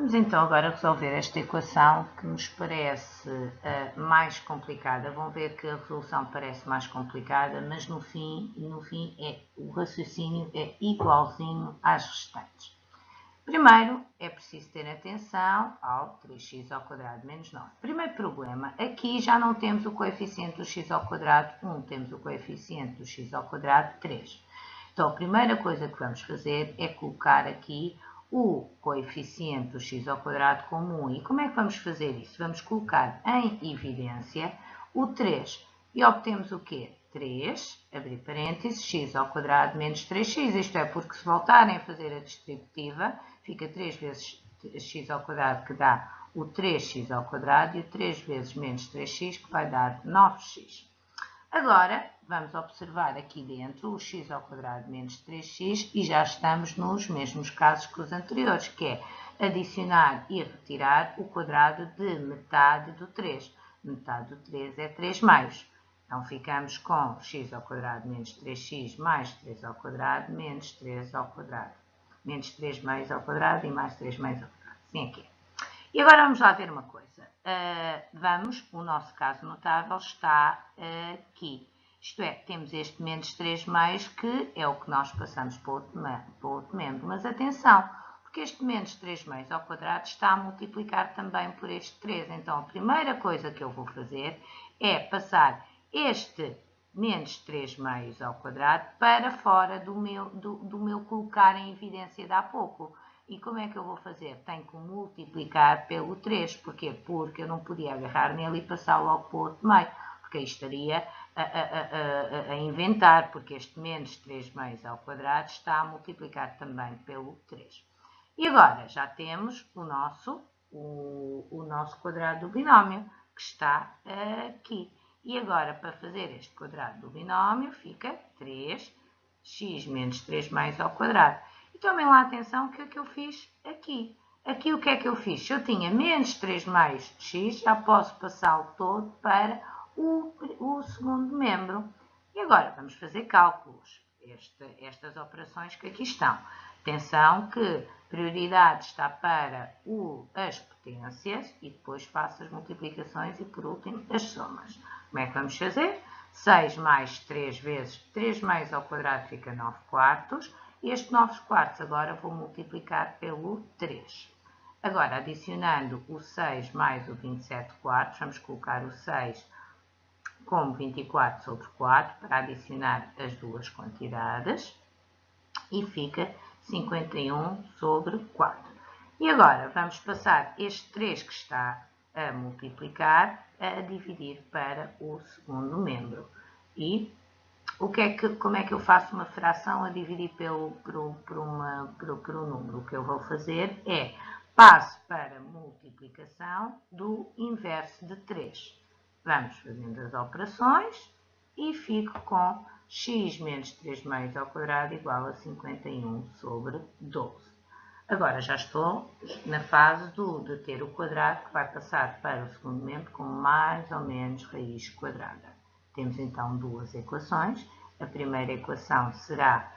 Vamos então agora resolver esta equação que nos parece uh, mais complicada. Vão ver que a resolução parece mais complicada, mas no fim, no fim é, o raciocínio é igualzinho às restantes. Primeiro, é preciso ter atenção ao 3x ao quadrado menos 9. Primeiro problema, aqui já não temos o coeficiente do x ao quadrado 1, temos o coeficiente do x ao quadrado 3. Então, a primeira coisa que vamos fazer é colocar aqui o coeficiente do x ao quadrado como 1. E como é que vamos fazer isso? Vamos colocar em evidência o 3. E obtemos o quê? 3, abrir parênteses, x ao quadrado menos 3x. Isto é porque se voltarem a fazer a distributiva, fica 3 vezes x ao quadrado que dá o 3x ao quadrado e o 3 vezes menos 3x que vai dar 9x. Agora, vamos observar aqui dentro o x ao quadrado menos 3x e já estamos nos mesmos casos que os anteriores, que é adicionar e retirar o quadrado de metade do 3. Metade do 3 é 3 meios. Então, ficamos com x ao quadrado menos 3x mais 3 ao quadrado menos 3 ao quadrado. Menos 3 meios ao quadrado e mais 3 meios ao quadrado. Assim aqui. E agora vamos lá ver uma coisa. Uh, vamos, o nosso caso notável está uh, aqui. Isto é, temos este menos 3 meios que é o que nós passamos para outro, para outro membro. Mas atenção, porque este menos 3 meios ao quadrado está a multiplicar também por este 3. Então, a primeira coisa que eu vou fazer é passar este menos 3 meios ao quadrado para fora do meu, do, do meu colocar em evidência de há pouco. E como é que eu vou fazer? Tenho que multiplicar pelo 3. Porquê? Porque eu não podia agarrar nele e passar logo para o outro meio. Porque aí estaria a, a, a, a, inventar, porque este menos 3 meios ao quadrado está a multiplicar também pelo 3. E agora já temos o nosso, o, o nosso quadrado do binómio, que está aqui. E agora, para fazer este quadrado do binómio, fica 3x menos 3 mais ao quadrado. Tomem lá atenção o que é que eu fiz aqui. Aqui o que é que eu fiz? Se eu tinha menos 3 mais x, já posso passá-lo todo para o, o, segundo membro. E agora vamos fazer cálculos. Este, estas operações que aqui estão. Atenção que prioridade está para o, as potências e depois faço as multiplicações e por último as somas. Como é que vamos fazer? 6 mais 3 vezes 3 mais ao quadrado fica 9 quartos. Este 9 quartos agora vou multiplicar pelo 3. Agora, adicionando o 6 mais o 27 quartos, vamos colocar o 6 como 24 sobre 4 para adicionar as duas quantidades e fica 51 sobre 4. E agora vamos passar este 3 que está a multiplicar a dividir para o segundo membro. E o que é que, como é que eu faço uma fração a dividir pelo, por, por, uma, um número? O que eu vou fazer é passo para multiplicação do inverso de 3. Vamos fazendo as operações e fico com x menos 3 meios ao quadrado igual a 51 sobre 12. Agora já estou na fase do, de ter o quadrado que vai passar para o segundo membro com mais ou menos raiz quadrada. Temos então duas equações. A primeira equação será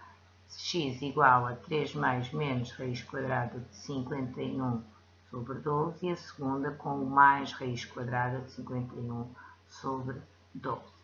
x igual a 3 mais menos raiz quadrada de 51 sobre 12 e a segunda com mais raiz quadrada de 51 sobre 12.